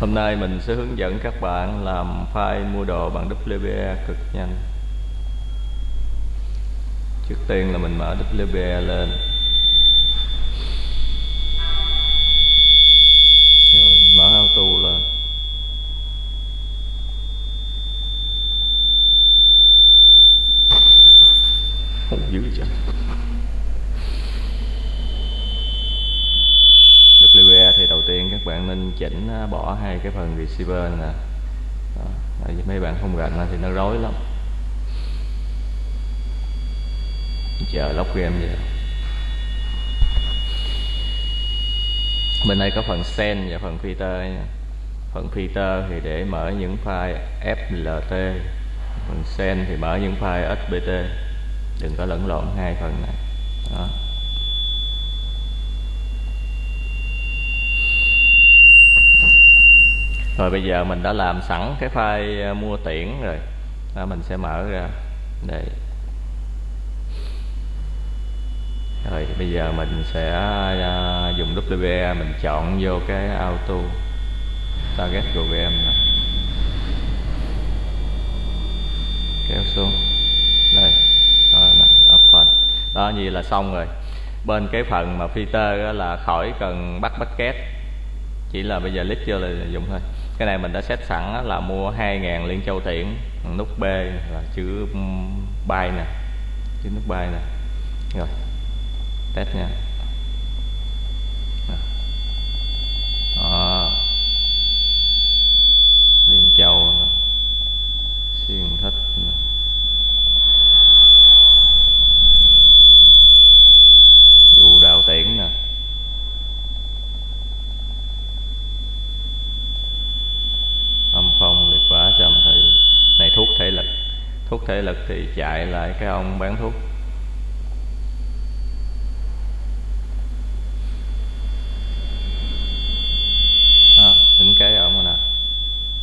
Hôm nay mình sẽ hướng dẫn các bạn làm file mua đồ bằng WPA cực nhanh. Trước tiên là mình mở WPA lên. Rồi mở auto lên. Không dữ vậy WA thì đầu tiên các bạn nên chỉnh à, bỏ hai cái phần receiver nè. Đó. Mấy bạn không rành thì nó rối lắm. Chờ lóc game vậy. Bên đây có phần send và phần filter nha. Phần filter thì để mở những file FLT phần send thì mở những file SBT đừng có lẫn lộn hai phần này. Đó. Rồi bây giờ mình đã làm sẵn cái file ờ, mua tiễn rồi. Đó, mình sẽ mở ra. Đây. Rồi bây giờ mình sẽ uh, dùng WPA mình chọn vô cái auto target program này. kéo xuống. Đây. Đó, này open đó như là xong rồi. Bên cái phần mà filter là khỏi cần bắt bucket. Chỉ là bây giờ click vô là dùng thôi cái này mình đã xét sẵn là mua 2.000 liên châu tiễn nút B là chữ bay nè, chữ nút bay nè. Rồi, test nha đó. liên châu nè xuyên thích nè vụ đào tiễn nè âm phong liệt quả trầm thị này thuốc thể lực thuốc thể lực thì chạy lại cái ông bán thuốc. À, đứng kế ở nè.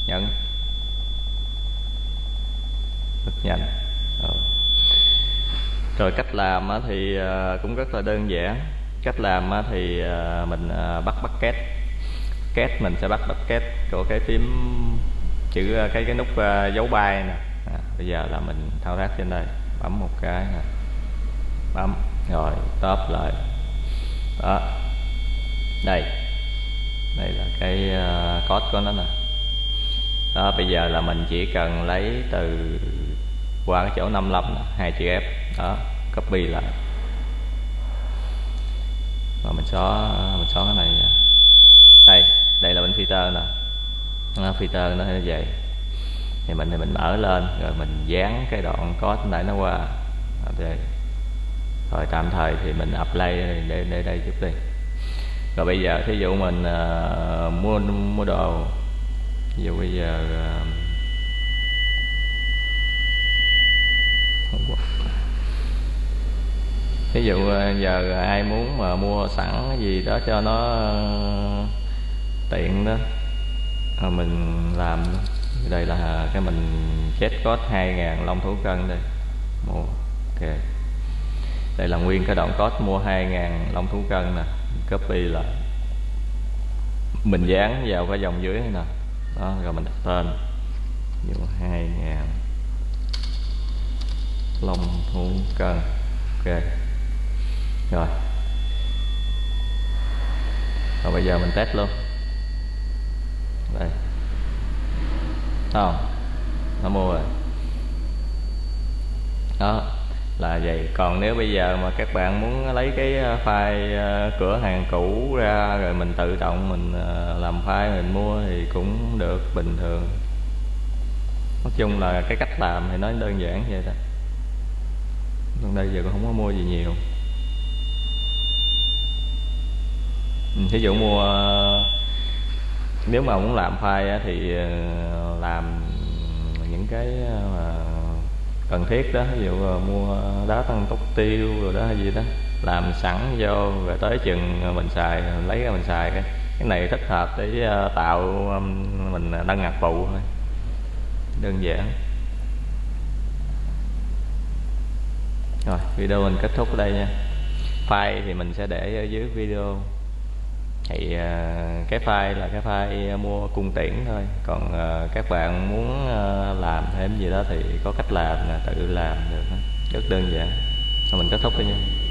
Nhận. rất nhanh. Rồi. rồi cách làm thì ờ, cũng rất là đơn giản. Cách làm thì ờ, mình bắt bắt két két mình sẽ bắt bắt két của cái phím chữ cái cái nút dấu bay nè bây giờ là mình thao tác trên đây. Bấm một cái bấm. Rồi top lại. Đó. Đây. Đây là cái uh, code của nó nè. Đó bây giờ là mình chỉ cần lấy từ qua cái chỗ 55 hai chữ F. Đó copy lại. Và mình xóa mình xóa cái này đây đây là bên filter nè. Filter nó như vậy thì mình thì mình mở lên rồi mình dán cái đoạn code nãy nó qua. À, okay. rồi tạm thời thì mình apply để để đây chút đi. Rồi bây giờ thí dụ mình uh, mua mua đồ. Ví dụ bây giờ à, uh, ví dụ giờ ai muốn mà mua sẵn cái gì đó cho nó uh, tiện đó à, mình làm đây là à, cái mình chết có 2.000 long thú cân đây. Mua ok. Đây là nguyên cái đoạn code, mua 2.000 long thú cân nè. Copy lại mình dán vào cái dòng dưới này nè. Đó, rồi mình đặt tên. Vô 2.000 long thú cân. Ok. Rồi. Rồi bây giờ mình test luôn. Đây không nó mua rồi. Đó, là vậy. Còn nếu bây giờ mà các bạn muốn lấy cái ờ, file ờ, cửa hàng cũ ra rồi mình tự động mình ờ, làm file mình mua thì cũng được, bình thường. Nói chung là cái cách làm thì nó đơn giản vậy đó. Còn đây giờ cũng không có mua gì nhiều. Thí dụ mua nếu mà muốn làm file thì làm những cái mà cần thiết đó. Ví dụ ờ, mua đá tăng tốc tiêu rồi đó hay gì đó. Làm sẵn vô về tới chừng ờ, mình xài, lấy ra mình xài cái. Cái này thích hợp để tạo mình đăng ngạc phụ thôi. Đơn giản. Rồi, video mình kết thúc ở đây nha. File thì mình sẽ để ở dưới video thì ờ, cái file là cái file ờ, mua cung tiễn thôi. Còn ờ, các bạn muốn làm thêm gì đó thì có cách làm là tự làm được. Rất đơn giản. Mình kết thúc thôi nha.